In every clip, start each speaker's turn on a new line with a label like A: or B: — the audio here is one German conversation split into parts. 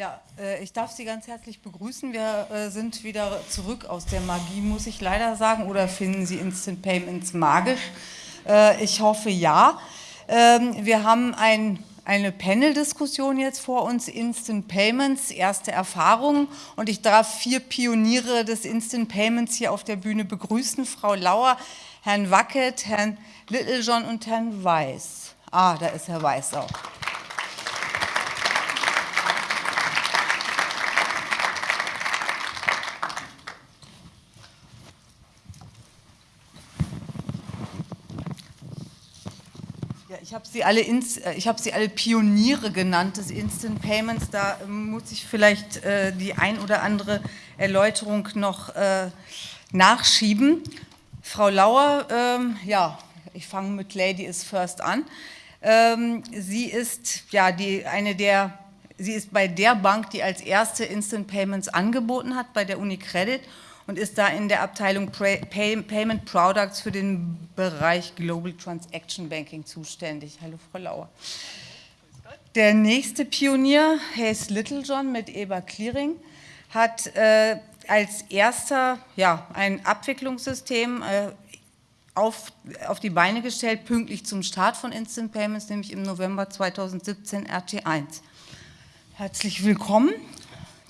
A: Ja, äh, ich darf Sie ganz herzlich begrüßen. Wir äh, sind wieder zurück aus der Magie, muss ich leider sagen. Oder finden Sie Instant Payments magisch? Äh, ich hoffe ja. Ähm, wir haben ein, eine Panel-Diskussion jetzt vor uns, Instant Payments, erste Erfahrungen. Und ich darf vier Pioniere des Instant Payments hier auf der Bühne begrüßen. Frau Lauer, Herrn Wackett, Herrn Littlejohn und Herrn Weiß. Ah, da ist Herr Weiß auch. ich habe sie, alle äh, hab sie alle Pioniere genannt des Instant Payments. Da ähm, muss ich vielleicht äh, die ein oder andere Erläuterung noch äh, nachschieben. Frau Lauer, ähm, ja, ich fange mit Lady First an. Ähm, sie ist ja die, eine der, sie ist bei der Bank, die als erste Instant Payments angeboten hat, bei der UniCredit und ist da in der Abteilung Payment Products für den Bereich Global Transaction Banking zuständig. Hallo Frau Lauer. Der nächste Pionier, Hayes Littlejohn mit EBA Clearing, hat äh, als erster ja, ein Abwicklungssystem äh, auf, auf die Beine gestellt, pünktlich zum Start von Instant Payments, nämlich im November 2017 RT1. Herzlich willkommen.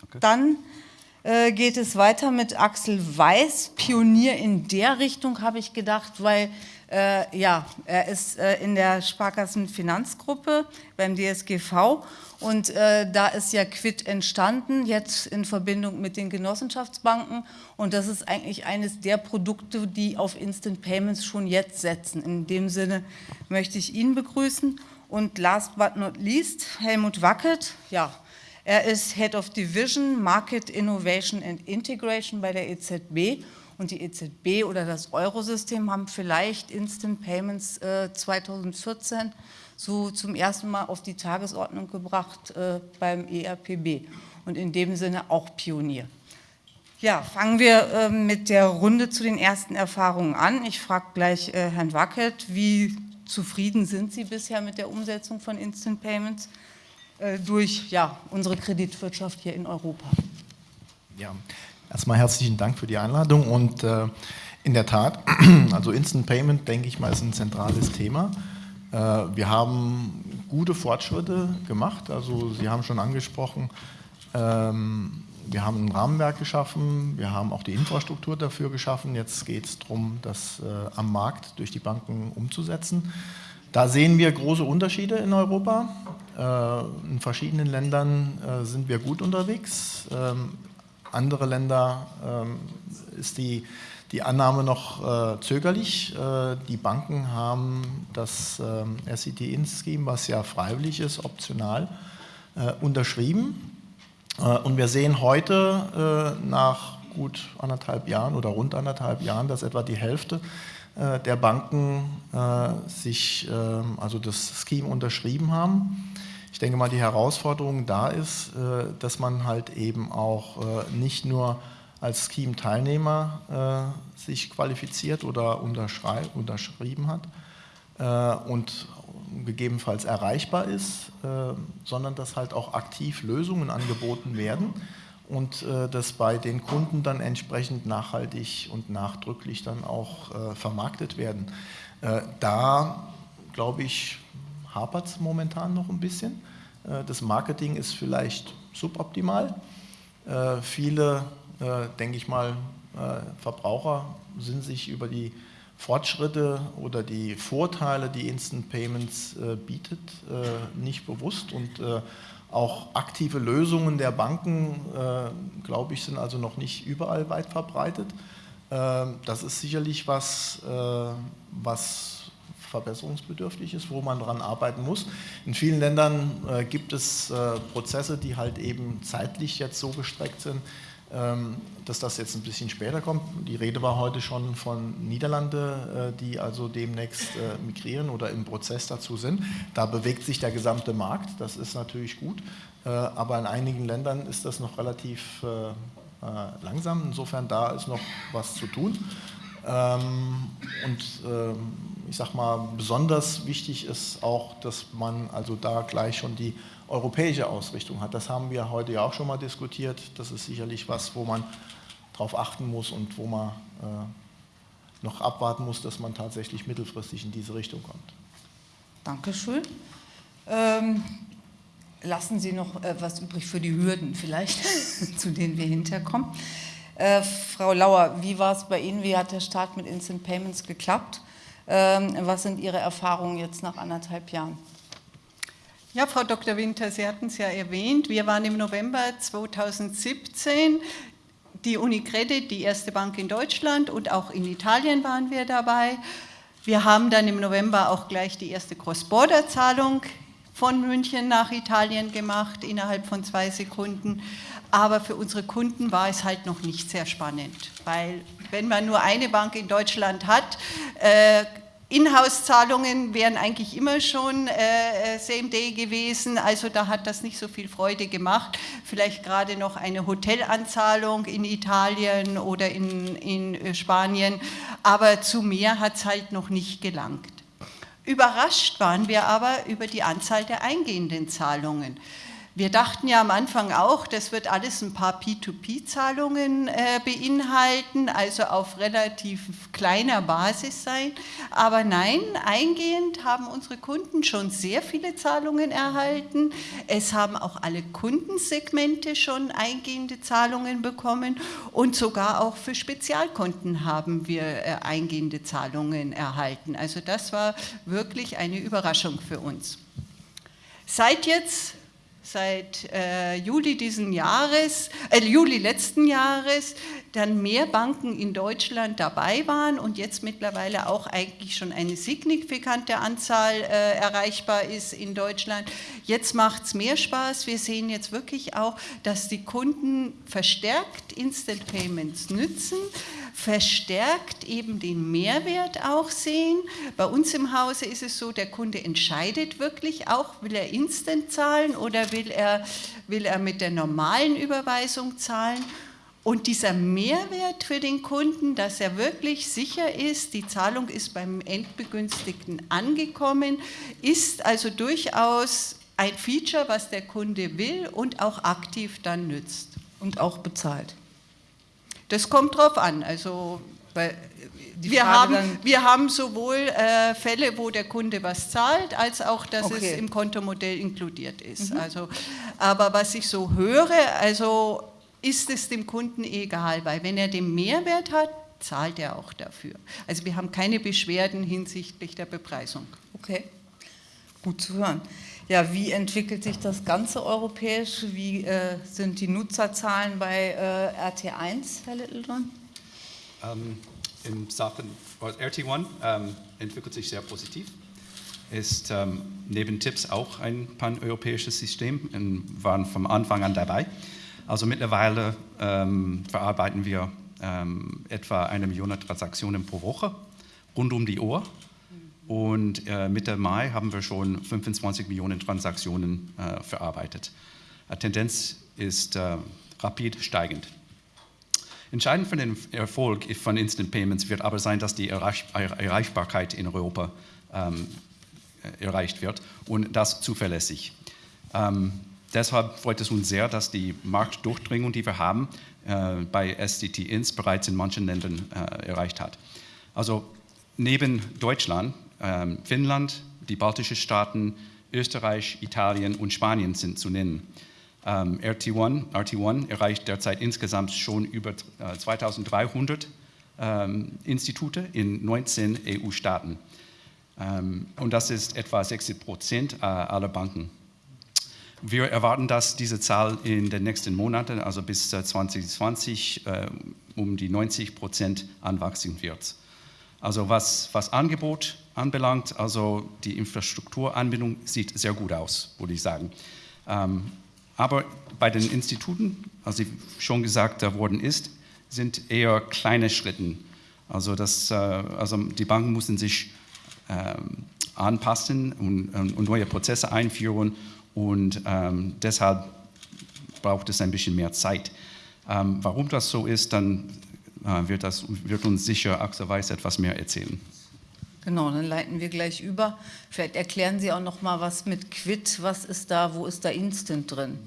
A: Okay. Dann äh, geht es weiter mit Axel Weiß, Pionier in der Richtung, habe ich gedacht, weil äh, ja, er ist äh, in der Sparkassenfinanzgruppe beim DSGV und äh, da ist ja Quid entstanden, jetzt in Verbindung mit den Genossenschaftsbanken und das ist eigentlich eines der Produkte, die auf Instant Payments schon jetzt setzen. In dem Sinne möchte ich ihn begrüßen und last but not least Helmut Wackert, ja, er ist Head of Division Market Innovation and Integration bei der EZB und die EZB oder das Eurosystem haben vielleicht Instant Payments äh, 2014 so zum ersten Mal auf die Tagesordnung gebracht äh, beim ERPB und in dem Sinne auch Pionier. Ja, fangen wir äh, mit der Runde zu den ersten Erfahrungen an. Ich frage gleich äh, Herrn Wackert, wie zufrieden sind Sie bisher mit der Umsetzung von Instant Payments? Äh, durch ja, unsere Kreditwirtschaft hier in Europa.
B: Ja, erstmal herzlichen Dank für die Einladung und äh, in der Tat, also Instant Payment, denke ich mal, ist ein zentrales Thema. Äh, wir haben gute Fortschritte gemacht, also Sie haben schon angesprochen, ähm, wir haben ein Rahmenwerk geschaffen, wir haben auch die Infrastruktur dafür geschaffen, jetzt geht es darum, das äh, am Markt durch die Banken umzusetzen. Da sehen wir große Unterschiede in Europa. Äh, in verschiedenen Ländern äh, sind wir gut unterwegs. Ähm, andere Länder ähm, ist die, die Annahme noch äh, zögerlich. Die Banken haben das ähm, SET-In-Scheme, was ja freiwillig ist, optional, unterschrieben. Und wir sehen heute nach gut anderthalb Jahren oder rund anderthalb Jahren, dass etwa die Hälfte der Banken sich also das Scheme unterschrieben haben. Ich denke mal, die Herausforderung da ist, äh, dass man halt eben auch äh, nicht nur als Scheme-Teilnehmer äh, sich qualifiziert oder unterschrieben hat und gegebenenfalls erreichbar ist, sondern dass halt auch aktiv Lösungen angeboten werden und dass bei den Kunden dann entsprechend nachhaltig und nachdrücklich dann auch vermarktet werden. Da, glaube ich, hapert es momentan noch ein bisschen. Äh, das Marketing ist vielleicht suboptimal. Äh, viele, äh, denke ich mal, Verbraucher sind sich über die Fortschritte oder die Vorteile, die Instant Payments bietet, nicht bewusst und auch aktive Lösungen der Banken, glaube ich, sind also noch nicht überall weit verbreitet. Das ist sicherlich was, was verbesserungsbedürftig ist, wo man daran arbeiten muss. In vielen Ländern äh, gibt es äh, Prozesse, die halt eben zeitlich jetzt so gestreckt sind, ähm, dass das jetzt ein bisschen später kommt. Die Rede war heute schon von Niederlande, äh, die also demnächst äh, migrieren oder im Prozess dazu sind. Da bewegt sich der gesamte Markt, das ist natürlich gut, äh, aber in einigen Ländern ist das noch relativ äh, langsam. Insofern da ist noch was zu tun. Ähm, und ähm, ich sag mal, besonders wichtig ist auch, dass man also da gleich schon die europäische Ausrichtung hat. Das haben wir heute ja auch schon mal diskutiert. Das ist sicherlich was, wo man darauf achten muss und wo man äh, noch abwarten muss, dass man tatsächlich mittelfristig in diese Richtung kommt.
A: Dankeschön. Ähm, lassen Sie noch äh, was übrig für die Hürden vielleicht, zu denen wir hinterkommen. Äh, Frau Lauer, wie war es bei Ihnen? Wie hat der Start mit Instant Payments geklappt? Ähm, was sind Ihre Erfahrungen jetzt nach anderthalb Jahren?
C: Ja, Frau Dr. Winter, Sie hatten es ja erwähnt, wir waren im November 2017 die Unicredit, die erste Bank in Deutschland und auch in Italien waren wir dabei. Wir haben dann im November auch gleich die erste Cross-Border-Zahlung von München nach Italien gemacht, innerhalb von zwei Sekunden. Aber für unsere Kunden war es halt noch nicht sehr spannend, weil wenn man nur eine Bank in Deutschland hat, äh, Inhouse-Zahlungen wären eigentlich immer schon äh, Same Day gewesen, also da hat das nicht so viel Freude gemacht. Vielleicht gerade noch eine Hotelanzahlung in Italien oder in, in äh, Spanien, aber zu mehr hat es halt noch nicht gelangt. Überrascht waren wir aber über die Anzahl der eingehenden Zahlungen. Wir dachten ja am Anfang auch, das wird alles ein paar P2P-Zahlungen äh, beinhalten, also auf relativ kleiner Basis sein. Aber nein, eingehend haben unsere Kunden schon sehr viele Zahlungen erhalten. Es haben auch alle Kundensegmente schon eingehende Zahlungen bekommen und sogar auch für Spezialkunden haben wir äh, eingehende Zahlungen erhalten. Also das war wirklich eine Überraschung für uns. Seit jetzt seit äh, Juli diesen Jahres, äh, Juli letzten Jahres, dann mehr Banken in Deutschland dabei waren und jetzt mittlerweile auch eigentlich schon eine signifikante Anzahl äh, erreichbar ist in Deutschland. Jetzt macht es mehr Spaß. Wir sehen jetzt wirklich auch, dass die Kunden verstärkt Instant Payments nützen verstärkt eben den Mehrwert auch sehen. Bei uns im Hause ist es so, der Kunde entscheidet wirklich auch, will er instant zahlen oder will er, will er mit der normalen Überweisung zahlen. Und dieser Mehrwert für den Kunden, dass er wirklich sicher ist, die Zahlung ist beim Endbegünstigten angekommen, ist also durchaus ein Feature, was der Kunde will und auch aktiv dann nützt.
A: Und auch bezahlt.
C: Das kommt drauf an. Also wir haben, wir haben sowohl äh, Fälle, wo der Kunde was zahlt, als auch, dass okay. es im Kontomodell inkludiert ist. Mhm. Also, aber was ich so höre, also ist es dem Kunden egal, weil wenn er den Mehrwert hat, zahlt er auch dafür. Also wir haben keine Beschwerden hinsichtlich der Bepreisung.
A: Okay, gut zu hören. Ja, wie entwickelt sich das Ganze europäisch? Wie äh, sind die Nutzerzahlen bei äh, RT1, Herr Littleton?
D: Ähm, in Sachen RT1 ähm, entwickelt sich sehr positiv. Ist ähm, neben Tipps auch ein paneuropäisches System und waren vom Anfang an dabei. Also mittlerweile ähm, verarbeiten wir ähm, etwa eine Million Transaktionen pro Woche rund um die Uhr und äh, Mitte Mai haben wir schon 25 Millionen Transaktionen äh, verarbeitet. Die Tendenz ist äh, rapid steigend. Entscheidend für den Erfolg von Instant Payments wird aber sein, dass die Erreichbarkeit in Europa ähm, erreicht wird und das zuverlässig. Ähm, deshalb freut es uns sehr, dass die Marktdurchdringung, die wir haben, äh, bei SDT-Ins bereits in manchen Ländern äh, erreicht hat. Also neben Deutschland ähm, Finnland, die baltischen Staaten, Österreich, Italien und Spanien sind zu nennen. Ähm, RT1, RT1 erreicht derzeit insgesamt schon über 2300 äh, ähm, Institute in 19 EU-Staaten. und das ist etwa 60 Prozent äh, aller Banken. Wir erwarten, dass diese Zahl in den nächsten Monaten, also bis 2020, äh, um die 90 Prozent anwachsen wird. Also was, was Angebot anbelangt, also die Infrastrukturanbindung sieht sehr gut aus, würde ich sagen. Ähm, aber bei den Instituten, also schon gesagt worden ist, sind eher kleine Schritte. Also, das, äh, also die Banken müssen sich äh, anpassen und, und, neue Prozesse einführen und ähm, deshalb braucht es ein bisschen mehr Zeit. Ähm, warum das so ist, dann wird, das, wird uns sicher Axel Weiß etwas mehr erzählen.
A: Genau, dann leiten wir gleich über. Vielleicht erklären Sie auch noch mal was mit Quid. Was ist da, wo ist da Instant drin?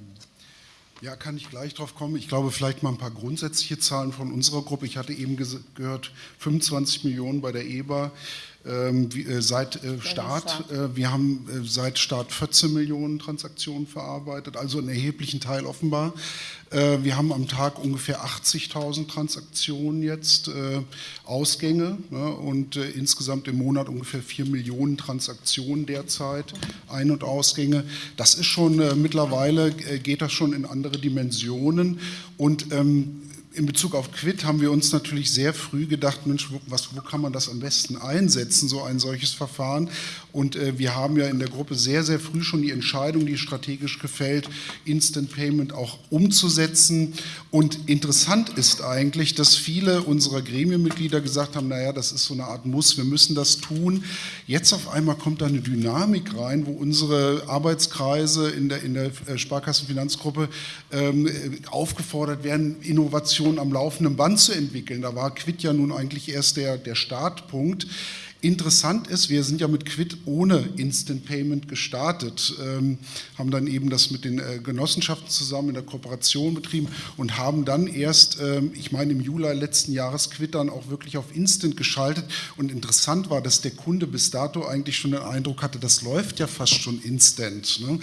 E: Ja, kann ich gleich drauf kommen. Ich glaube, vielleicht mal ein paar grundsätzliche Zahlen von unserer Gruppe. Ich hatte eben gehört, 25 Millionen bei der EBA äh, seit äh, Start. Äh, wir haben äh, seit Start 14 Millionen Transaktionen verarbeitet, also einen erheblichen Teil offenbar. Äh, wir haben am Tag ungefähr 80.000 Transaktionen jetzt, äh, Ausgänge ne, und insgesamt im Monat ungefähr 4 Millionen Transaktionen derzeit, Ein- und Ausgänge. Das ist schon mittlerweile, geht das schon in andere Dimensionen und ähm, in Bezug auf Quid haben wir uns natürlich sehr früh gedacht, Mensch, wo, was, wo kann man das am besten einsetzen, so ein solches Verfahren. Und äh, wir haben ja in der Gruppe sehr, sehr früh schon die Entscheidung, die strategisch gefällt, Instant Payment auch umzusetzen. Und interessant ist eigentlich, dass viele unserer Gremienmitglieder gesagt haben, naja, das ist so eine Art Muss, wir müssen das tun. Jetzt auf einmal kommt da eine Dynamik rein, wo unsere Arbeitskreise in der, in der äh, Sparkassenfinanzgruppe ähm, aufgefordert werden, Innovationen Innovation am laufenden Band zu entwickeln. Da war Quid ja nun eigentlich erst der, der Startpunkt. Interessant ist, wir sind ja mit Quid ohne Instant Payment gestartet, ähm, haben dann eben das mit den äh, Genossenschaften zusammen in der Kooperation betrieben und haben dann erst, ähm, ich meine im Juli letzten Jahres, Quid dann auch wirklich auf Instant geschaltet. Und interessant war, dass der Kunde bis dato eigentlich schon den Eindruck hatte, das läuft ja fast schon instant. Ne?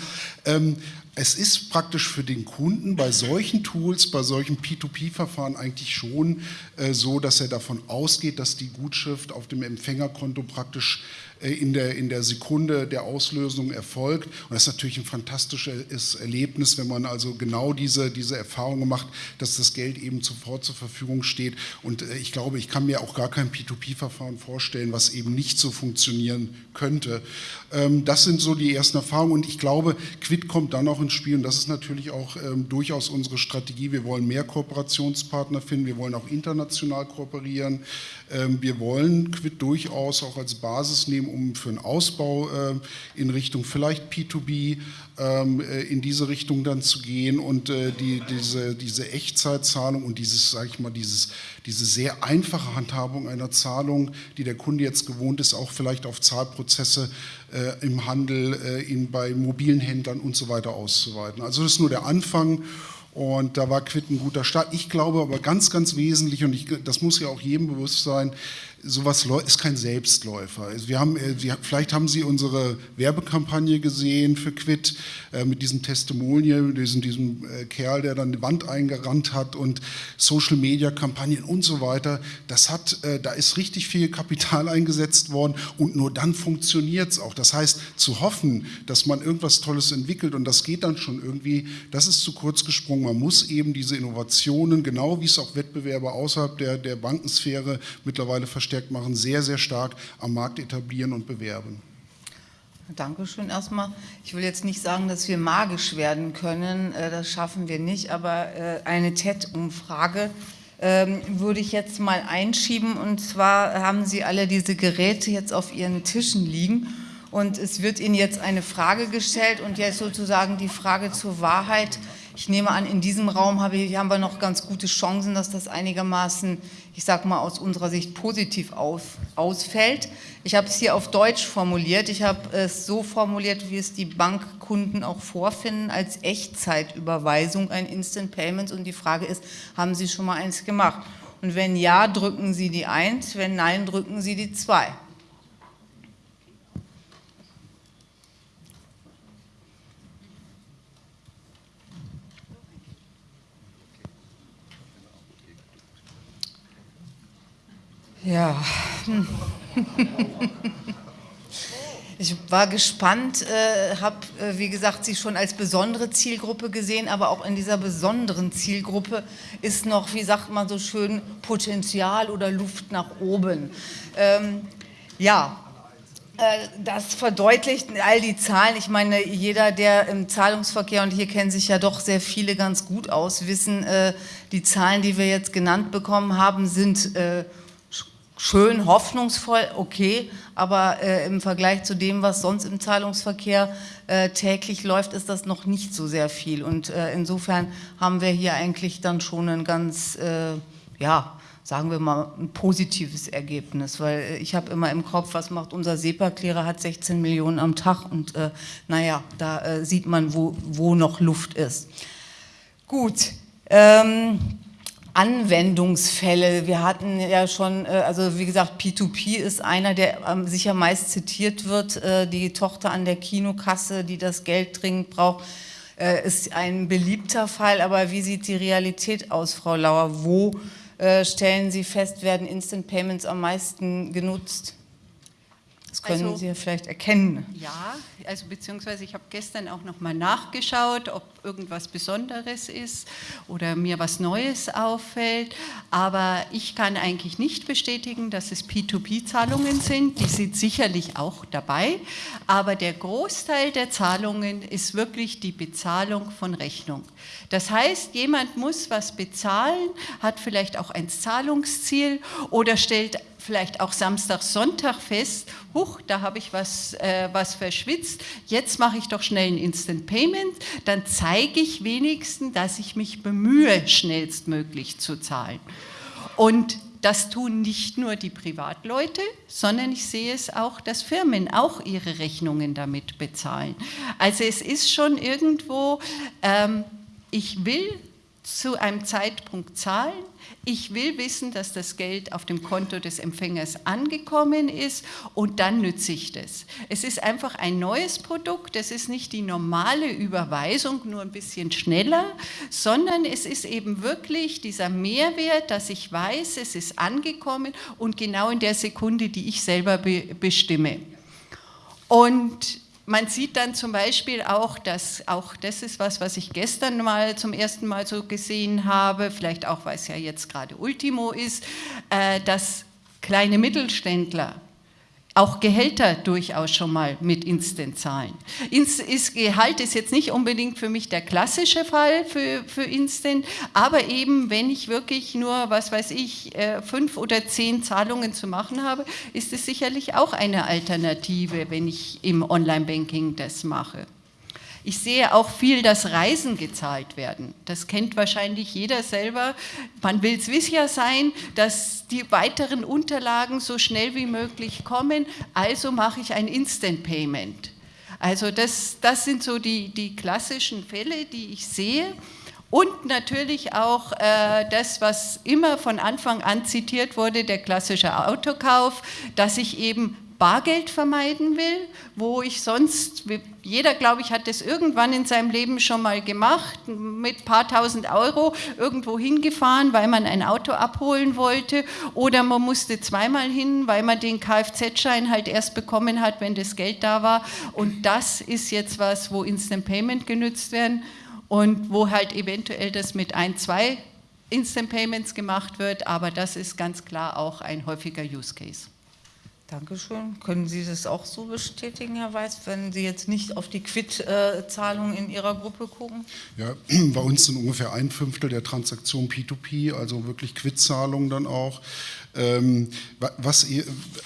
E: Ähm, es ist praktisch für den Kunden bei solchen Tools, bei solchen P2P-Verfahren eigentlich schon äh, so, dass er davon ausgeht, dass die Gutschrift auf dem Empfängerkonto praktisch in der, in der Sekunde der Auslösung erfolgt. Und das ist natürlich ein fantastisches Erlebnis, wenn man also genau diese, diese Erfahrung macht, dass das Geld eben sofort zur Verfügung steht. Und äh, ich glaube, ich kann mir auch gar kein P2P-Verfahren vorstellen, was eben nicht so funktionieren könnte. Ähm, das sind so die ersten Erfahrungen. Und ich glaube, Quid kommt dann auch ins Spiel. Und das ist natürlich auch ähm, durchaus unsere Strategie. Wir wollen mehr Kooperationspartner finden. Wir wollen auch international kooperieren. Ähm, wir wollen Quid durchaus auch als Basis nehmen, um für einen Ausbau äh, in Richtung vielleicht P2B ähm, äh, in diese Richtung dann zu gehen und äh, die, diese, diese Echtzeitzahlung und dieses, sage ich mal, dieses, diese sehr einfache Handhabung einer Zahlung, die der Kunde jetzt gewohnt ist, auch vielleicht auf Zahlprozesse im Handel, in, bei mobilen Händlern und so weiter auszuweiten. Also das ist nur der Anfang und da war Quid ein guter Start. Ich glaube aber ganz, ganz wesentlich, und ich, das muss ja auch jedem bewusst sein, sowas ist kein Selbstläufer. Also wir haben, äh, vielleicht haben Sie unsere Werbekampagne gesehen für Quid äh, mit diesem Testimonial, diesem, diesem äh, Kerl, der dann die Wand eingerannt hat und Social-Media-Kampagnen und so weiter. Das hat, da ist richtig viel Kapital eingesetzt worden und nur dann funktioniert es auch. Das heißt, zu hoffen, dass man irgendwas Tolles entwickelt und das geht dann schon irgendwie, das ist zu kurz gesprungen. Man muss eben diese Innovationen, genau wie es auch Wettbewerber außerhalb der, der Bankensphäre mittlerweile verstehen, verstärkt machen, sehr, sehr stark am Markt etablieren und bewerben.
A: Dankeschön erstmal. Ich will jetzt nicht sagen, dass wir magisch werden können, äh, das schaffen wir nicht, aber äh, eine TED-Umfrage ähm, würde ich jetzt mal einschieben und zwar haben Sie alle diese Geräte jetzt auf Ihren Tischen liegen und es wird Ihnen jetzt eine Frage gestellt und jetzt sozusagen die Frage zur Wahrheit. Ich nehme an, in diesem Raum haben wir noch ganz gute Chancen, dass das einigermaßen ich sage mal, aus unserer Sicht positiv auf, ausfällt. Ich habe es hier auf Deutsch formuliert. Ich habe es so formuliert, wie es die Bankkunden auch vorfinden, als Echtzeitüberweisung ein Instant Payments. Und die Frage ist, haben Sie schon mal eins gemacht? Und wenn ja, drücken Sie die 1, wenn nein, drücken Sie die 2. Ja. Ich war gespannt, äh, habe, äh, wie gesagt, Sie schon als besondere Zielgruppe gesehen, aber auch in dieser besonderen Zielgruppe ist noch, wie sagt man so schön, Potenzial oder Luft nach oben. Ähm, ja, äh, das verdeutlicht all die Zahlen. Ich meine, jeder, der im Zahlungsverkehr, und hier kennen sich ja doch sehr viele ganz gut aus, wissen, äh, die Zahlen, die wir jetzt genannt bekommen haben, sind äh, schön, hoffnungsvoll, okay, aber äh, im Vergleich zu dem, was sonst im Zahlungsverkehr äh, täglich läuft, ist das noch nicht so sehr viel. Und äh, insofern haben wir hier eigentlich dann schon ein ganz, äh, ja, sagen wir mal, ein positives Ergebnis, weil ich habe immer im Kopf, was macht unser SEPA-Klärer, hat 16 Millionen am Tag und äh, naja, da äh, sieht man, wo, wo noch Luft ist. Gut, ähm, Anwendungsfälle. Wir hatten ja schon, äh, also wie gesagt, P2P ist einer, der ähm, sicher meist zitiert wird. Äh, die Tochter an der Kinokasse, die das Geld dringend braucht, äh, ist ein beliebter Fall. Aber wie sieht die Realität aus, Frau Lauer? Wo stellen Sie fest, werden Instant Payments am meisten genutzt? Das können also, Sie ja vielleicht erkennen.
C: Ja, also beziehungsweise ich habe gestern auch noch mal nachgeschaut, ob irgendwas Besonderes ist oder mir was Neues auffällt. Aber ich kann eigentlich nicht bestätigen, dass es P2P-Zahlungen sind. Die sind sicherlich auch dabei. Aber der Großteil der Zahlungen ist wirklich die Bezahlung von Rechnung. Das heißt, jemand muss was bezahlen, hat vielleicht auch ein Zahlungsziel oder stellt vielleicht auch Samstag, Sonntag fest, huch, da habe ich was, äh, was verschwitzt, jetzt mache ich doch schnell ein Instant Payment, dann zeige ich wenigstens, dass ich mich bemühe, schnellstmöglich zu zahlen. Und das tun nicht nur die Privatleute, sondern ich sehe es auch, dass Firmen auch ihre Rechnungen damit bezahlen. Also es ist schon irgendwo, ähm, ich will zu einem Zeitpunkt zahlen, ich will wissen, dass das Geld auf dem Konto des Empfängers angekommen ist und dann nütze ich das. Es ist einfach ein neues Produkt, es ist nicht die normale Überweisung, nur ein bisschen schneller, sondern es ist eben wirklich dieser Mehrwert, dass ich weiß, es ist angekommen und genau in der Sekunde, die ich selber be bestimme. Und man sieht dann zum Beispiel auch, dass auch das ist was, was ich gestern mal zum ersten Mal so gesehen habe, vielleicht auch, weil es ja jetzt gerade Ultimo ist, äh, dass kleine Mittelständler auch Gehälter durchaus schon mal mit Instant zahlen. Ist, Gehalt ist jetzt nicht unbedingt für mich der klassische Fall für, für Instant, aber eben, wenn ich wirklich nur, was weiß ich, äh, fünf oder zehn Zahlungen zu machen habe, ist es sicherlich auch eine Alternative, wenn ich im Online-Banking das mache. Ich sehe auch viel, dass Reisen gezahlt werden. Das kennt wahrscheinlich jeder selber. Man will es sicher sein, dass die weiteren Unterlagen so schnell wie möglich kommen, also mache ich ein Instant Payment. Also das, das sind so die, die klassischen Fälle, die ich sehe. Und natürlich auch äh, das, was immer von Anfang an zitiert wurde, der klassische Autokauf, dass ich eben Bargeld vermeiden will, wo ich sonst, jeder glaube ich hat das irgendwann in seinem Leben schon mal gemacht, mit ein paar tausend Euro irgendwo hingefahren, weil man ein Auto abholen wollte. Oder man musste zweimal hin, weil man den Kfz-Schein halt erst bekommen hat, wenn das Geld da war. Und das ist jetzt was, wo Instant Payment genützt werden und wo halt eventuell das mit ein, zwei Instant Payments gemacht wird, aber das ist ganz klar auch ein häufiger Use Case.
A: Dankeschön. Können Sie das auch so bestätigen, Herr Weiß, wenn Sie jetzt nicht auf die Quid-Zahlungen in Ihrer Gruppe gucken?
E: Ja, bei uns sind ungefähr ein Fünftel der Transaktionen P2P, also wirklich Quid-Zahlungen dann auch. Ähm, was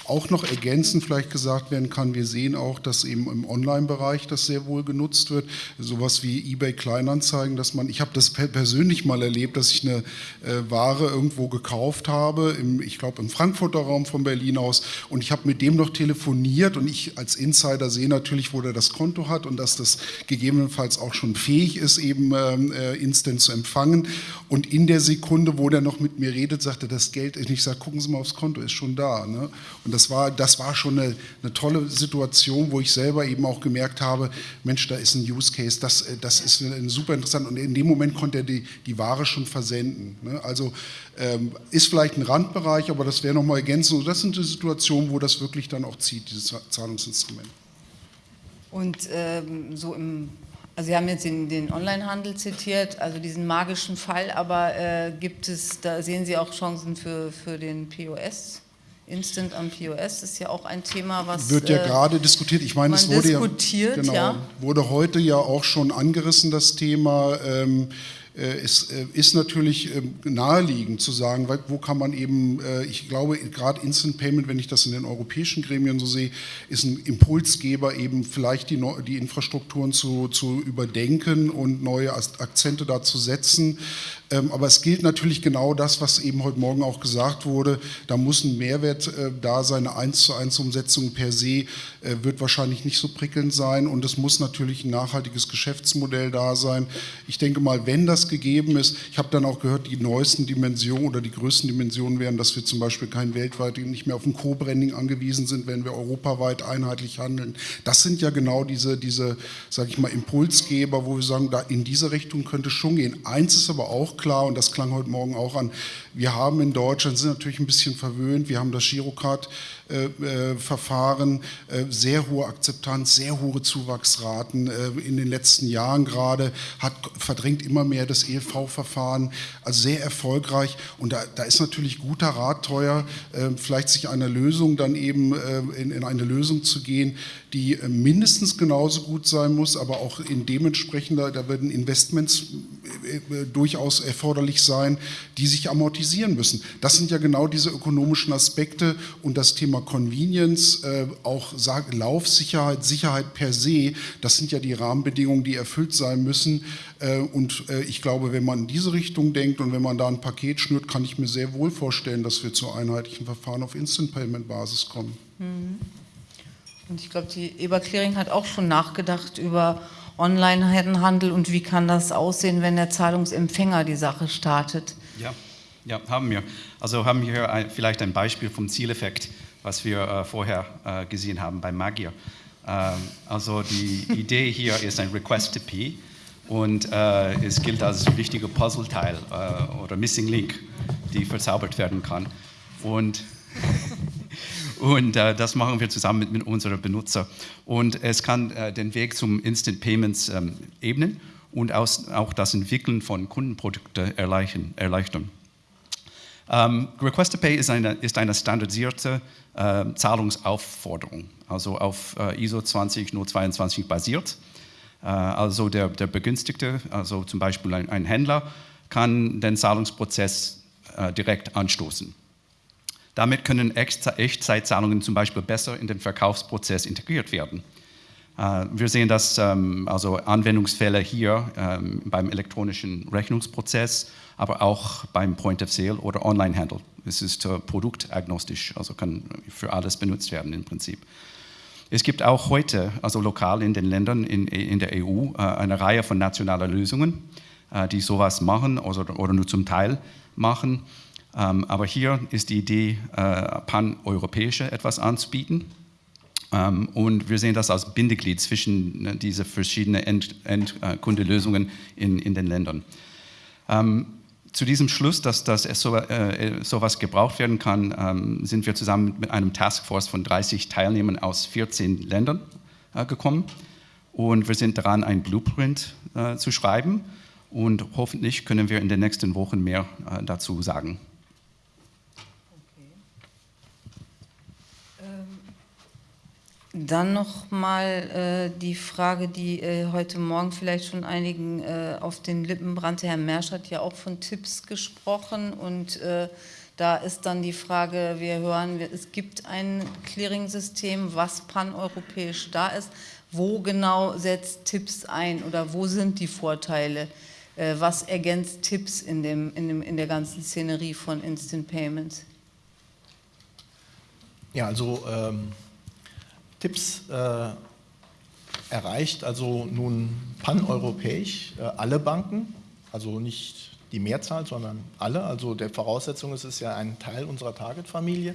E: auch noch ergänzend vielleicht gesagt werden kann, wir sehen auch, dass eben im Online-Bereich das sehr wohl genutzt wird. Sowas wie eBay Kleinanzeigen, dass man, ich habe das persönlich mal erlebt, dass ich eine äh, Ware irgendwo gekauft habe, im, ich glaube im Frankfurter Raum von Berlin aus und ich habe mit dem noch telefoniert und ich als Insider sehe natürlich, wo der das Konto hat und dass das gegebenenfalls auch schon fähig ist, eben äh, instant zu empfangen. Und in der Sekunde, wo der noch mit mir redet, sagte das Geld, ich sage, guck gucken Sie mal aufs Konto, ist schon da. Ne? Und das war, das war schon eine, eine, tolle Situation, wo ich selber eben auch gemerkt habe, Mensch, da ist ein Use Case, das, äh, das ist super interessant. Und in dem Moment konnte er die, die Ware schon versenden. Ne? Also ist vielleicht ein Randbereich, aber das wäre nochmal ergänzend. Und das sind die Situationen, wo das wirklich dann auch zieht, dieses Zahlungsinstrument.
A: Und ähm, so im also Sie haben jetzt den, den Onlinehandel zitiert, also diesen magischen Fall, aber äh, gibt es, da sehen Sie auch Chancen für, für den POS? Instant am POS ist ja auch ein Thema, was
E: wird ja äh, gerade diskutiert. Ich meine, es wurde ja, genau,
A: ja,
E: wurde heute ja auch schon angerissen das Thema. Ähm, äh, es äh, ist natürlich ähm, naheliegend zu sagen, wo kann man eben, äh, ich glaube, gerade Instant Payment, wenn ich das in den europäischen Gremien so sehe, ist ein Impulsgeber, eben vielleicht die, die Infrastrukturen zu, zu überdenken und neue Akzente da zu setzen. Ähm, aber es gilt natürlich genau das, was eben heute Morgen auch gesagt wurde. Da muss ein Mehrwert da sein. Eine 1 zu 1 Umsetzung per se wird wahrscheinlich nicht so prickelnd sein und es muss natürlich ein nachhaltiges Geschäftsmodell da sein. Ich denke mal, wenn gegeben ist, ich habe dann auch gehört, die neuesten Dimensionen oder die größten Dimensionen wären, dass wir zum Beispiel kein weltweit nicht mehr auf ein Co-Branding angewiesen sind, wenn wir europaweit einheitlich handeln. Das sind ja genau diese, diese sage ich mal, Impulsgeber, wo wir sagen, da in diese Richtung könnte es schon gehen. Eins ist aber auch klar, und das klang heute Morgen auch an, wir haben in Deutschland, sind natürlich ein bisschen verwöhnt, wir haben das Girocard-Verfahren, äh, äh, sehr hohe Akzeptanz, sehr hohe Zuwachsraten äh, in den letzten Jahren gerade, hat verdrängt immer mehr das ELV-Verfahren, also sehr erfolgreich. Und da, da, ist natürlich guter Rat teuer, vielleicht sich einer Lösung dann eben in, in eine Lösung zu gehen, die mindestens genauso gut sein muss, aber auch in dementsprechender, da werden Investments durchaus erforderlich sein, die sich amortisieren müssen. Das sind ja genau diese ökonomischen Aspekte und das Thema Convenience, äh, auch Laufsicherheit, Sicherheit per se, das sind ja die Rahmenbedingungen, die erfüllt sein müssen. Äh, und äh, ich glaube, wenn man in diese Richtung denkt und wenn man da ein Paket schnürt, kann ich mir sehr wohl vorstellen, dass wir zu einheitlichen Verfahren auf Instant-Payment-Basis kommen.
A: Mhm. Und ich glaube, die Eber Clearing hat auch schon nachgedacht über Online-Handel und wie kann das aussehen, wenn der Zahlungsempfänger die Sache startet.
D: Ja, ja, haben wir. Also haben wir hier ein, vielleicht ein Beispiel vom Zieleffekt, was wir äh, vorher äh, gesehen haben bei Magier. Ähm, also die Idee hier ist ein Request to P und äh, es gilt als wichtiger Puzzleteil oder Missing Link, die verzaubert werden kann. Und, und äh, das machen wir zusammen mit, mit unseren Benutzern. Und es kann äh, den Weg zum Instant Payments ähm, ebnen und aus, auch das Entwickeln von Kundenprodukten erleichtern. Ähm, Request to Pay ist eine, ist eine standardisierte äh, Zahlungsaufforderung, also auf äh, ISO 20022 basiert. Äh, also der, der, Begünstigte, also zum Beispiel ein, ein Händler, kann den Zahlungsprozess äh, direkt anstoßen. Damit können Echtzeitzahlungen zum Beispiel besser in den Verkaufsprozess integriert werden. Äh, wir sehen das ähm, also Anwendungsfälle hier ähm, beim elektronischen Rechnungsprozess aber auch beim Point of Sale oder Online-Handel. Es ist äh, produktagnostisch, also kann für alles benutzt werden im Prinzip. Es gibt auch heute, also lokal in den Ländern in, in der EU, äh, eine Reihe von nationalen Lösungen, die sowas machen oder, oder nur zum Teil machen. Ähm, aber hier ist die Idee, pan-europäische etwas anzubieten. Ähm, und wir sehen das als Bindeglied zwischen ne, diese verschiedenen Endkundelösungen in, in den Ländern. Ähm, zu diesem Schluss, dass, dass so, äh, sowas gebraucht werden kann, ähm, sind wir zusammen mit einem Taskforce von 30 Teilnehmern aus 14 Ländern äh, gekommen. Und wir sind daran, ein Blueprint äh, zu schreiben. Und hoffentlich können wir in den nächsten Wochen mehr äh, dazu sagen.
A: Dann noch mal äh, die Frage, die äh, heute Morgen vielleicht schon einigen äh, auf den Lippen brannte. Herr Mersch hat ja auch von Tipps gesprochen und äh, da ist dann die Frage, wir hören, es gibt ein Clearing-System, was paneuropäisch da ist. Wo genau setzt Tipps ein oder wo sind die Vorteile? Äh, was ergänzt Tipps in, dem, in, dem, in der ganzen Szenerie von Instant Payments?
B: Ja, also ähm Tipps äh, erreicht also nun paneuropäisch äh, alle Banken, also nicht die Mehrzahl, sondern alle. Also der Voraussetzung ist es ja ein Teil unserer Target-Familie.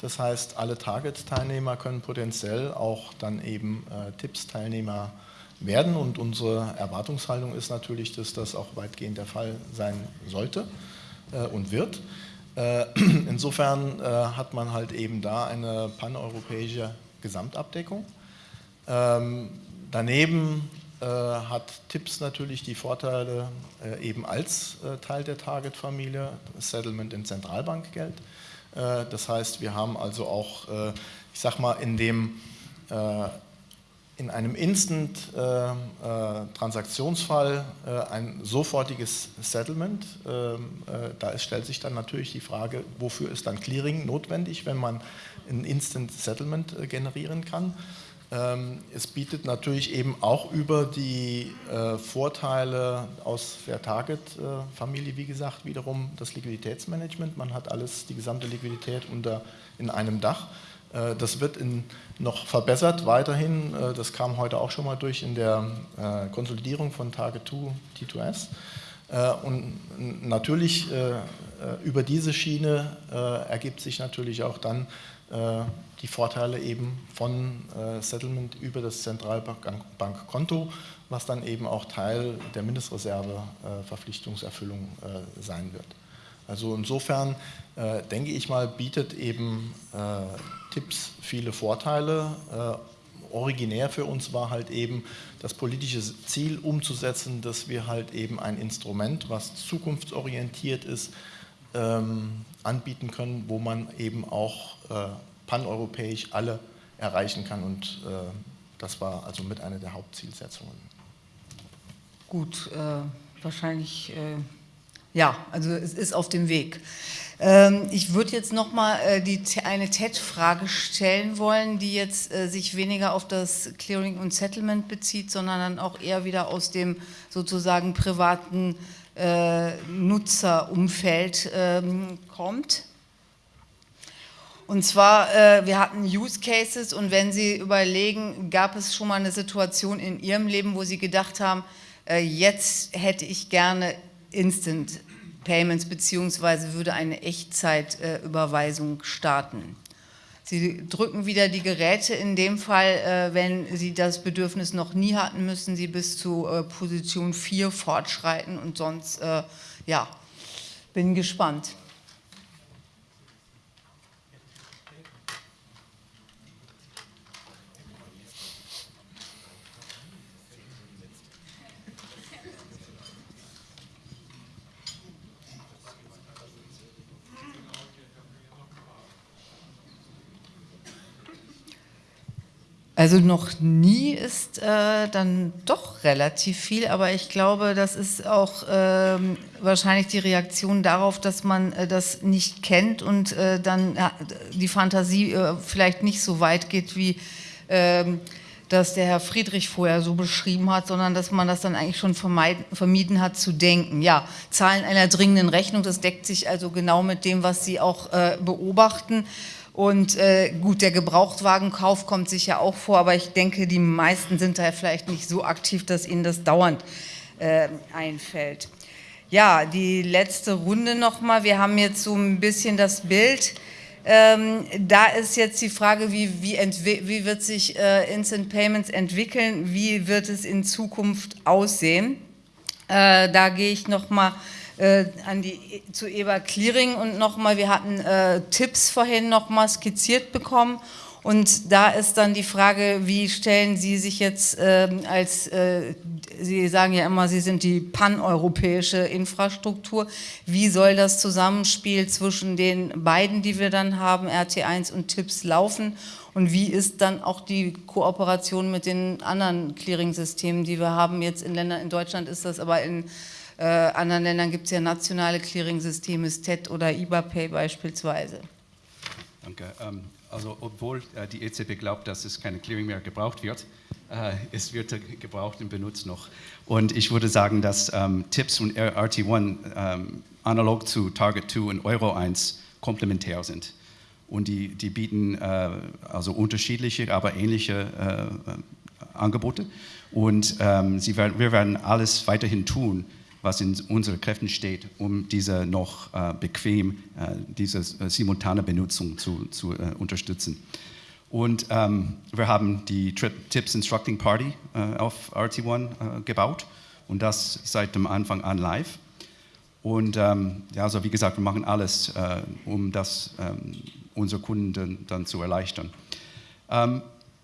B: Das heißt, alle Target-Teilnehmer können potenziell auch dann eben äh, Tipps-Teilnehmer werden und unsere Erwartungshaltung ist natürlich, dass das auch weitgehend der Fall sein sollte äh, und wird. Äh, insofern äh, hat man halt eben da eine paneuropäische Gesamtabdeckung. Ähm, daneben äh, hat Tipps natürlich die Vorteile äh, eben als äh, Teil der Target-Familie, Settlement in Zentralbankgeld. Äh, das heißt, wir haben also auch, äh, ich sag mal, in dem äh, in einem Instant-Transaktionsfall ein sofortiges Settlement. Ähm, äh, da stellt sich dann natürlich die Frage, wofür ist dann Clearing notwendig, wenn man ein Instant Settlement äh, generieren kann. Ähm, es bietet natürlich eben auch über die äh, Vorteile aus der Target-Familie, wie gesagt, wiederum das Liquiditätsmanagement. Man hat alles, die gesamte Liquidität unter, in einem Dach. Äh, das wird in, noch verbessert weiterhin. Äh, das kam heute auch schon mal durch in der äh, Konsolidierung von Target 2 T2S. Und natürlich über diese Schiene ergibt sich natürlich auch dann die Vorteile eben von Settlement über das Zentralbankkonto, was dann eben auch Teil der Mindestreserve-Verpflichtungserfüllung sein wird. Also insofern äh, denke ich mal, bietet eben äh, Tipps viele Vorteile. Äh, originär für uns war halt eben das politische Ziel umzusetzen, dass wir halt eben ein Instrument, was zukunftsorientiert ist, ähm, anbieten können, wo man eben auch äh, paneuropäisch alle erreichen kann und äh, das war also mit einer der Hauptzielsetzungen.
A: Gut, äh, wahrscheinlich ja, also es ist auf dem Weg. Ähm, ich würde jetzt nochmal äh, eine TED-Frage stellen wollen, die jetzt äh, sich weniger auf das Clearing und Settlement bezieht, sondern dann auch eher wieder aus dem sozusagen privaten äh, Nutzerumfeld ähm, kommt. Und zwar, wir hatten Use Cases und wenn Sie überlegen, gab es schon mal eine Situation in Ihrem Leben, wo Sie gedacht haben, jetzt hätte ich gerne Instant Payments beziehungsweise würde eine Echtzeitüberweisung starten. Sie drücken wieder die Geräte, in dem Fall, äh, wenn Sie das Bedürfnis noch nie hatten, müssen Sie bis zu äh, Position 4 fortschreiten und sonst, äh, ja, bin gespannt. Also noch nie ist äh, dann doch relativ viel, aber ich glaube, das ist auch äh, wahrscheinlich die Reaktion darauf, dass man äh, das nicht kennt und äh, dann die Fantasie äh, vielleicht nicht so weit geht, wie ähm, das der Herr Friedrich vorher so beschrieben hat, sondern dass man das dann eigentlich schon vermieden hat zu denken. Ja, Zahlen einer dringenden Rechnung, das deckt sich also genau mit dem, was Sie auch äh, beobachten. Und äh, gut, der Gebrauchtwagenkauf kommt sicher auch vor, aber ich denke, die meisten sind da vielleicht nicht so aktiv, dass ihnen das dauernd äh, einfällt. Ja, die letzte Runde nochmal. Wir haben jetzt so ein bisschen das Bild. Ähm, da ist jetzt die Frage, wie, wie, wie wird sich äh, Instant Payments entwickeln, wie wird es in Zukunft aussehen. Äh, da gehe ich nochmal äh, an die, zu Eva Clearing und nochmal, wir hatten äh, Tipps vorhin nochmal skizziert bekommen. Und da ist dann die Frage, wie stellen Sie sich jetzt äh, als, äh, Sie sagen ja immer, Sie sind die paneuropäische Infrastruktur, wie soll das Zusammenspiel zwischen den beiden, die wir dann haben, RT1 und TIPS laufen? Und wie ist dann auch die Kooperation mit den anderen Clearing-Systemen, die wir haben? Jetzt in Ländern, in Deutschland ist das aber in äh, anderen Ländern gibt es ja nationale Clearing-Systeme, STET oder IBAPay beispielsweise.
D: Danke. Ähm, also obwohl äh, die EZB glaubt, dass es keine Clearing mehr gebraucht wird, äh, es wird gebraucht und benutzt noch. Und ich würde sagen, dass ähm, TIPS und RT1 ähm, analog zu Target 2 und Euro 1 komplementär sind. Und die, die bieten äh, also unterschiedliche, aber ähnliche äh, Angebote. Und ähm, sie werden, wir werden alles weiterhin tun, was in unseren Kräften steht, um diese noch äh, bequem, äh, diese äh, simultane Benutzung zu, zu äh, unterstützen. Und ähm, wir haben die Trip Tips Instructing Party äh, auf RT1 äh, gebaut und das seit dem Anfang an live. Und ähm, ja, also wie gesagt, wir machen alles, um das ähm, unsere Kunden dann zu erleichtern. Ich ähm,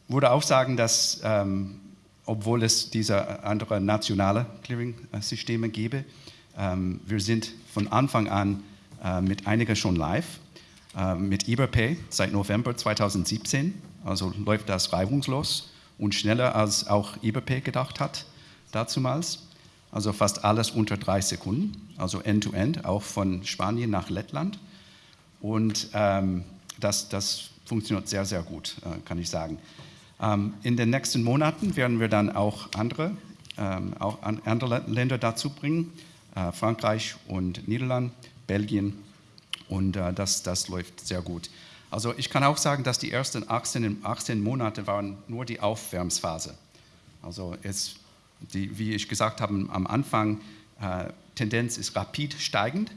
D: würde auch sagen, dass ähm, obwohl es diese anderen nationale Clearing-Systeme gäbe. Ähm, wir sind von Anfang an äh, mit einigen schon live, äh, mit eBayPay seit November 2017, also läuft das reibungslos und schneller als auch IBP gedacht hat dazumals. Also fast alles unter drei Sekunden, also end-to-end, -End, auch von Spanien nach Lettland. Und ähm, das, das funktioniert sehr, sehr gut, äh, kann ich sagen. Ähm, in den nächsten Monaten werden wir dann auch andere, ähm, auch an, andere Länder dazu bringen, äh, Frankreich und Niederland, Belgien und äh, das, das läuft sehr gut. Also ich kann auch sagen, dass die ersten 18, 18 Monate waren nur die Aufwärmsphase. Also es, die, wie ich gesagt habe am Anfang, äh, Tendenz ist rapid steigend,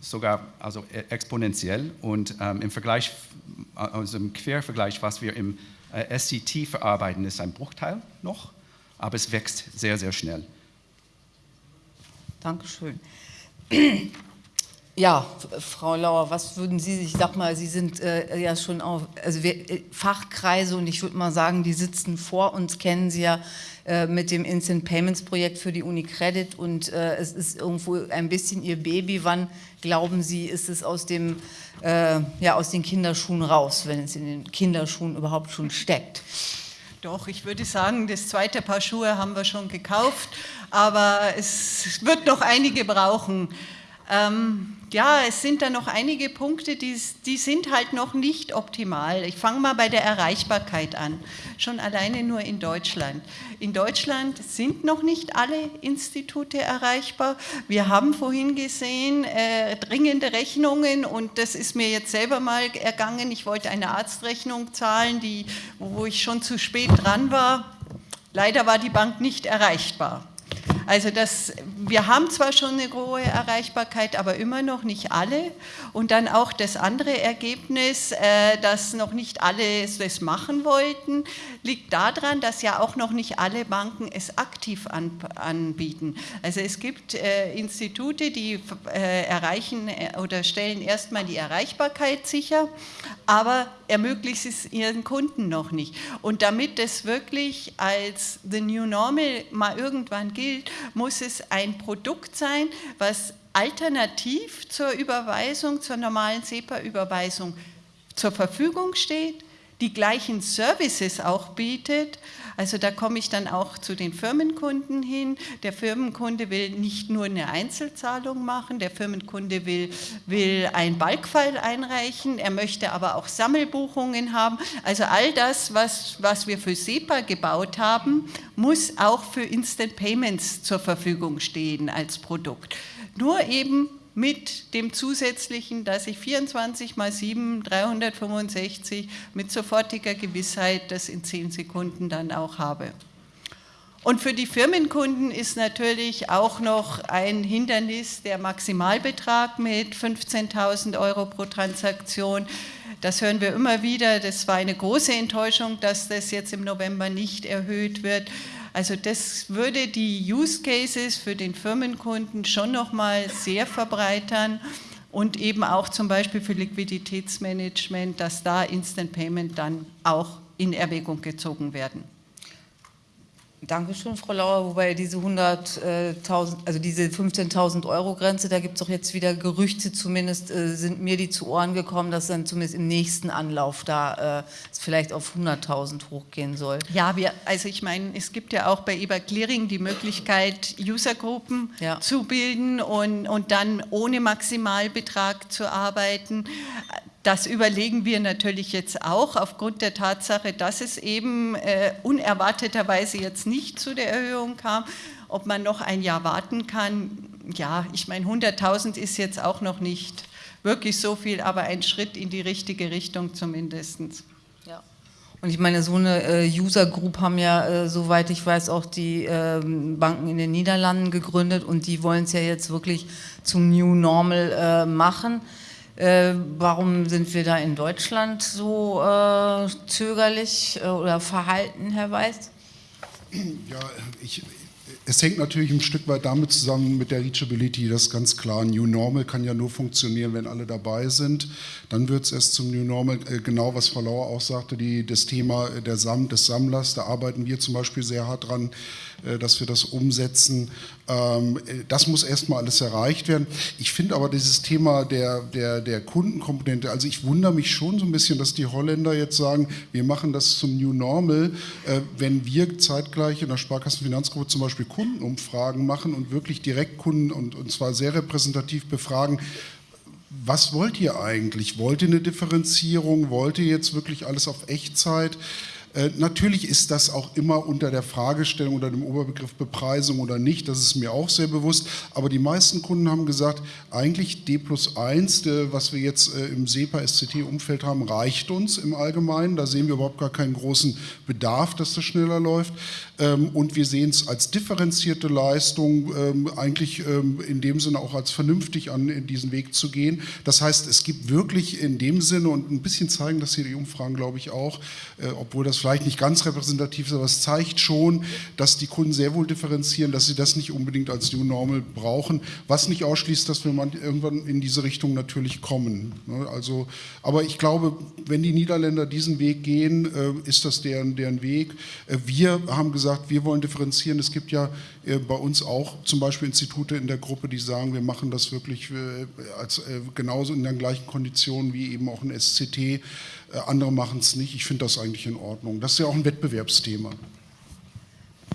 D: sogar also e, exponentiell und ähm, im Vergleich, also im Quervergleich, was wir im äh, SCT verarbeiten, ist ein Bruchteil noch, aber es wächst sehr, sehr schnell.
A: Dankeschön. Ja, Frau Lauer, was würden Sie ich sag mal, Sie sind äh, ja schon auf also wir, äh, Fachkreise und ich würde mal sagen, die sitzen vor uns, kennen Sie ja äh, mit dem Instant Payments Projekt für die Unicredit und äh, es ist irgendwo ein bisschen Ihr Baby. Wann glauben Sie, ist es aus, dem, äh, ja, aus den Kinderschuhen raus, wenn es in den Kinderschuhen überhaupt schon steckt?
C: Doch, ich würde sagen, das zweite Paar Schuhe haben wir schon gekauft, aber es wird noch einige brauchen. Ähm, ja, es sind da noch einige Punkte, die, die sind halt noch nicht optimal. Ich fange mal bei der Erreichbarkeit an, schon alleine nur in Deutschland. In Deutschland sind noch nicht alle Institute erreichbar. Wir haben vorhin gesehen, äh, dringende Rechnungen und das ist mir jetzt selber mal ergangen. Ich wollte eine Arztrechnung zahlen, die, wo ich schon zu spät dran war. Leider war die Bank nicht erreichbar. Also das, wir haben zwar schon eine hohe Erreichbarkeit, aber immer noch nicht alle. Und dann auch das andere Ergebnis, äh, dass noch nicht alle das machen wollten, liegt daran, dass ja auch noch nicht alle Banken es aktiv anbieten. Also es gibt äh, Institute, die äh, erreichen oder stellen erstmal die Erreichbarkeit sicher, aber ermöglicht es ihren Kunden noch nicht. Und damit es wirklich als The New Normal mal irgendwann gilt, muss es ein Produkt sein, was alternativ zur Überweisung, zur normalen SEPA-Überweisung zur Verfügung steht, die gleichen Services auch bietet. Also da komme ich dann auch zu den Firmenkunden hin. Der Firmenkunde will nicht nur eine Einzelzahlung machen, der Firmenkunde will, will ein Balkfile einreichen, er möchte aber auch Sammelbuchungen haben. Also all das, was, was wir für SEPA gebaut haben, muss auch für Instant Payments zur Verfügung stehen als Produkt. Nur eben mit dem zusätzlichen, dass ich 24 mal 7, 365 mit sofortiger Gewissheit das in 10 Sekunden dann auch habe. Und für die Firmenkunden ist natürlich auch noch ein Hindernis der Maximalbetrag mit 15.000 Euro pro Transaktion. Das hören wir immer wieder. Das war eine große Enttäuschung, dass das jetzt im November nicht erhöht wird. Also das würde die Use Cases für den Firmenkunden schon nochmal sehr verbreitern und eben auch zum Beispiel für Liquiditätsmanagement, dass da Instant Payment dann auch in Erwägung gezogen werden.
A: Dankeschön, Frau Lauer. Wobei diese 100.000, also diese 15.000 Euro Grenze, da gibt es doch jetzt wieder Gerüchte, zumindest äh, sind mir die zu Ohren gekommen, dass dann zumindest im nächsten Anlauf da äh, es vielleicht auf 100.000 hochgehen soll.
C: Ja, wir, also ich meine, es gibt ja auch bei eBay Clearing die Möglichkeit, Usergruppen ja. zu bilden und, und dann ohne Maximalbetrag zu arbeiten. Das überlegen wir natürlich jetzt auch aufgrund der Tatsache, dass es eben äh, unerwarteterweise jetzt nicht zu der Erhöhung kam, ob man noch ein Jahr warten kann. Ja, ich meine, 100.000 ist jetzt auch noch nicht wirklich so viel, aber ein Schritt in die richtige Richtung zumindest.
A: Ja. Und ich meine, so eine äh, User Group haben ja, äh, soweit ich weiß, auch die äh, Banken in den Niederlanden gegründet und die wollen es ja jetzt wirklich zum New Normal äh, machen. Äh, warum sind wir da in Deutschland so äh, zögerlich äh, oder verhalten, Herr Weiß?
E: Ja, ich, es hängt natürlich ein Stück weit damit zusammen mit der Reachability, das ist ganz klar. New Normal kann ja nur funktionieren, wenn alle dabei sind. Dann wird es erst zum New Normal, äh, genau was Frau Lauer auch sagte, die, das Thema der Sam, des Sammlers, da arbeiten wir zum Beispiel sehr hart dran, dass wir das umsetzen. Ähm, das muss erstmal alles erreicht werden. Ich finde aber dieses Thema der, der, der Kundenkomponente, also ich wundere mich schon so ein bisschen, dass die Holländer jetzt sagen, wir machen das zum New Normal, äh, wenn wir zeitgleich in der Sparkassenfinanzgruppe zum Beispiel Kundenumfragen machen und wirklich Direktkunden und, und zwar sehr repräsentativ befragen, was wollt ihr eigentlich? Wollt ihr eine Differenzierung? Wollt ihr jetzt wirklich alles auf Echtzeit? Äh, natürlich ist das auch immer unter der Fragestellung, unter dem Oberbegriff Bepreisung oder nicht, das ist mir auch sehr bewusst, aber die meisten Kunden haben gesagt, eigentlich D plus 1, was wir jetzt äh, im SEPA-SCT-Umfeld haben, reicht uns im Allgemeinen, da sehen wir überhaupt gar keinen großen Bedarf, dass das schneller läuft und wir sehen es als differenzierte Leistung, ähm, eigentlich ähm, in dem Sinne auch als vernünftig an in diesen Weg zu gehen. Das heißt, es gibt wirklich in dem Sinne und ein bisschen zeigen das hier die Umfragen, glaube ich auch, äh, obwohl das vielleicht nicht ganz repräsentativ ist, aber es zeigt schon, dass die Kunden sehr wohl differenzieren, dass sie das nicht unbedingt als New Normal brauchen, was nicht ausschließt, dass wir irgendwann in diese Richtung natürlich kommen. Ne? Also, aber ich glaube, wenn die Niederländer diesen Weg gehen, äh, ist das deren, deren Weg. Äh, wir haben gesagt, wir wollen differenzieren. Es gibt ja äh, bei uns auch zum Beispiel Institute in der Gruppe, die sagen, wir machen das wirklich als, genauso in den gleichen Konditionen wie eben auch ein SCT. Äh, andere machen es nicht. Ich finde das eigentlich in Ordnung. Das ist ja auch ein Wettbewerbsthema.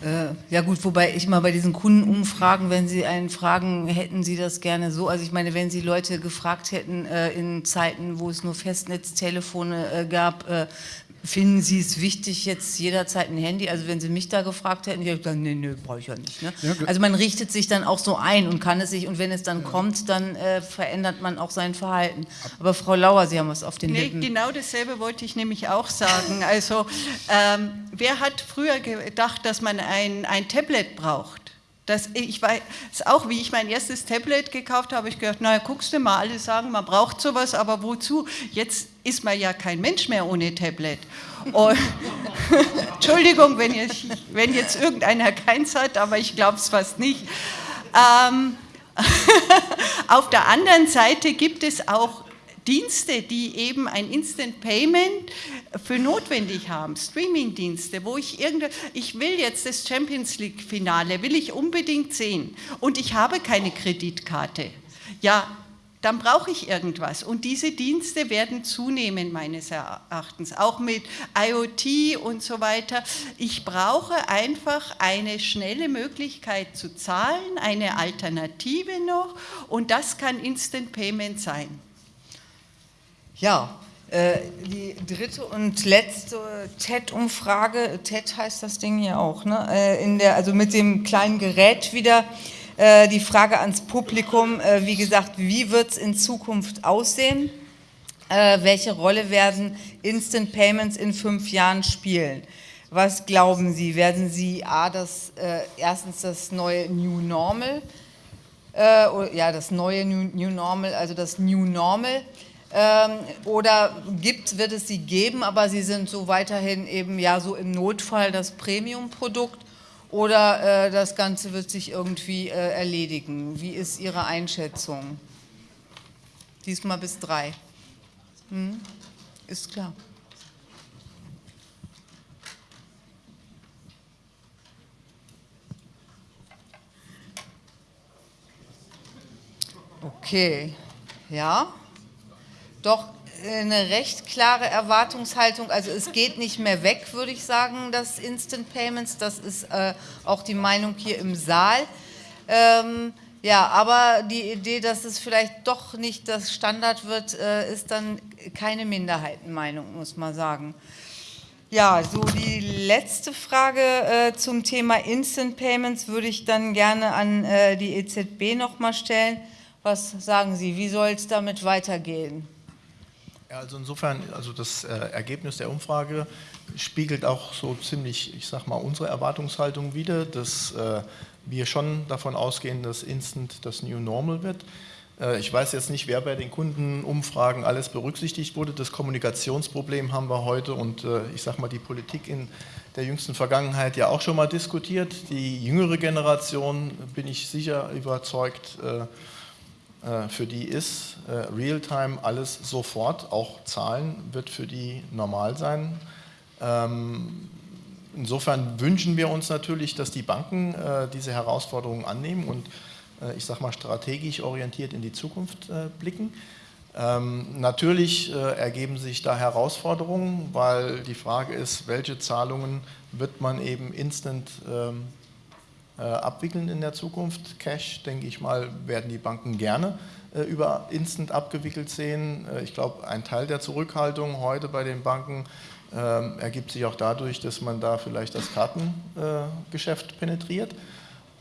A: Äh, ja gut, wobei ich mal bei diesen Kundenumfragen, wenn Sie einen fragen, hätten Sie das gerne so? Also ich meine, wenn Sie Leute gefragt hätten äh, in Zeiten, wo es nur Festnetztelefone äh, gab, äh, Finden Sie es wichtig, jetzt jederzeit ein Handy? Also wenn Sie mich da gefragt hätten, ich hätte gesagt, nee, nee, brauche ich ja nicht. Ne? Ja, also man richtet sich dann auch so ein und kann es sich, und wenn es dann ja. kommt, dann äh, verändert man auch sein Verhalten. Aber Frau Lauer, Sie haben was auf den nee, Lippen.
C: Genau dasselbe wollte ich nämlich auch sagen. Also ähm, wer hat früher gedacht, dass man ein, ein Tablet braucht? Das, ich weiß auch, wie ich mein erstes Tablet gekauft habe, ich gedacht, naja, guckst du mal, alle sagen, man braucht sowas, aber wozu? Jetzt ist man ja kein Mensch mehr ohne Tablet. Und, Entschuldigung, wenn jetzt, wenn jetzt irgendeiner keins hat, aber ich glaube es fast nicht. Ähm, auf der anderen Seite gibt es auch Dienste, die eben ein Instant Payment für notwendig haben, Streaming-Dienste, wo ich irgendwie, ich will jetzt das Champions League-Finale, will ich unbedingt sehen und ich habe keine Kreditkarte. Ja, dann brauche ich irgendwas. Und diese Dienste werden zunehmen, meines Erachtens, auch mit IoT und so weiter. Ich brauche einfach eine schnelle Möglichkeit zu zahlen, eine Alternative noch, und das kann Instant Payment sein.
A: Ja, äh, die dritte und letzte TED-Umfrage, TED heißt das Ding hier auch, ne? Äh, in der, also mit dem kleinen Gerät wieder, äh, die Frage ans Publikum, wie gesagt, wie wird es in Zukunft aussehen? welche Rolle werden Instant Payments in fünf Jahren spielen? Was glauben Sie? Werden Sie A, das, erstens das neue New Normal, ja, das neue New, New Normal, also das New Normal, oder gibt, wird es sie geben, aber sie sind so weiterhin eben ja so im Notfall das Premium-Produkt oder äh, das Ganze wird sich irgendwie äh, erledigen? Wie ist Ihre Einschätzung? Diesmal bis drei. Hm? Ist klar. Okay, ja doch eine recht klare Erwartungshaltung. Also es geht nicht mehr weg, würde ich sagen, das Instant Payments. Das ist äh, auch die Meinung hier im Saal. Ähm, ja, aber die Idee, dass es vielleicht doch nicht das Standard wird, äh, ist dann keine Minderheitenmeinung, muss man sagen. Ja, so die letzte Frage äh, zum Thema Instant Payments würde ich dann gerne an äh, die EZB nochmal stellen. Was sagen Sie, wie soll es damit weitergehen?
B: Also insofern, also das äh, Ergebnis der Umfrage spiegelt auch so ziemlich, ich sag mal, unsere Erwartungshaltung wider, dass äh, wir schon davon ausgehen, dass Instant das New Normal wird. Äh, ich weiß jetzt nicht, wer bei den Kundenumfragen alles berücksichtigt wurde. Das Kommunikationsproblem haben wir heute und ich sag mal, die Politik in der jüngsten Vergangenheit ja auch schon mal diskutiert. Die jüngere Generation, bin ich sicher überzeugt, für die ist äh, Realtime alles sofort, auch Zahlen wird für die normal sein. Ähm, insofern wünschen wir uns natürlich, dass die Banken äh, diese Herausforderungen annehmen und äh, ich sage mal strategisch orientiert in die Zukunft äh, blicken. Ähm, natürlich äh, ergeben sich da Herausforderungen, weil die Frage ist, welche Zahlungen wird man eben instant ähm, äh, abwickeln in der Zukunft. Cash, denke ich mal, werden die Banken gerne äh, über instant abgewickelt sehen. Äh, ich glaube, ein Teil der Zurückhaltung heute bei den Banken ähm, ergibt sich auch dadurch, dass man da vielleicht das Kartengeschäft penetriert.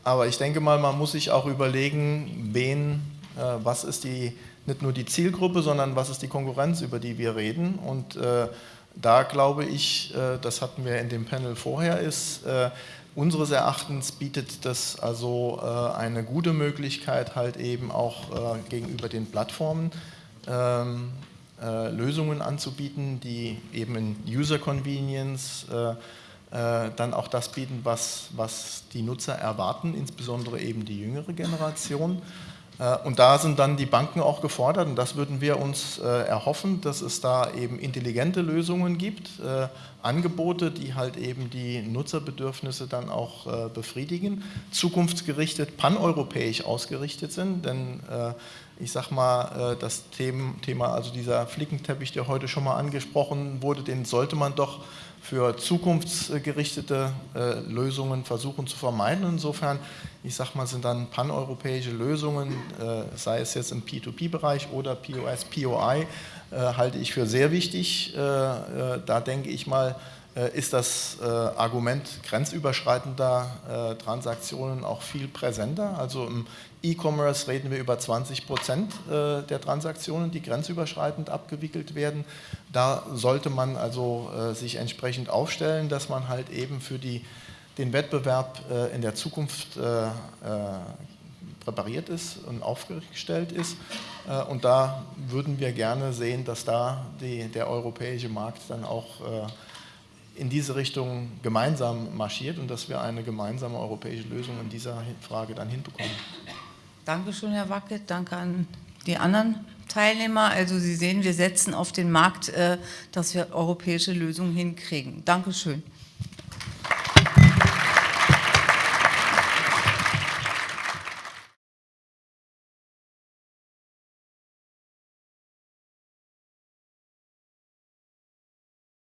B: Aber ich denke mal, man muss sich auch überlegen, wen, was ist die nicht nur die Zielgruppe, sondern was ist die Konkurrenz, über die wir reden. Und äh, da glaube ich, äh, das hatten wir in dem Panel vorher, ist äh, unseres Erachtens bietet das also äh, eine gute Möglichkeit, halt eben auch äh, gegenüber den Plattformen ähm, äh, Lösungen anzubieten, die eben in User Convenience dann auch das bieten, was, was die Nutzer erwarten, insbesondere eben die jüngere Generation. Äh, und da sind dann die Banken auch gefordert und das würden wir uns äh, erhoffen, dass es da eben intelligente Lösungen gibt, äh, Angebote, die halt eben die Nutzerbedürfnisse dann auch befriedigen, zukunftsgerichtet, paneuropäisch ausgerichtet sind, denn ich sag mal, das Thema, also dieser Flickenteppich, der heute schon mal angesprochen wurde, den sollte man doch für zukunftsgerichtete äh, Lösungen versuchen zu vermeiden. Insofern, ich sage mal, sind dann paneuropäische Lösungen, äh, sei es jetzt im P2P-Bereich oder POS, POI, äh, halte ich für sehr wichtig. Äh, äh, da denke ich mal, äh, ist das Argument grenzüberschreitender Transaktionen auch viel präsenter. Also im E-Commerce reden wir über 20 Prozent äh, der Transaktionen, die grenzüberschreitend abgewickelt werden. Da sollte man also äh, sich entsprechend aufstellen, dass man halt eben für die, den Wettbewerb äh, in der Zukunft präpariert ist und aufgestellt ist. Und da würden wir gerne sehen, dass da die, der europäische Markt dann auch in diese Richtung gemeinsam marschiert und dass wir eine gemeinsame europäische Lösung in dieser Frage dann hinbekommen.
A: Dankeschön, Herr Wackett. Danke an die anderen Teilnehmer. Also Sie sehen, wir setzen auf den Markt, äh, dass wir europäische Lösungen hinkriegen. Dankeschön.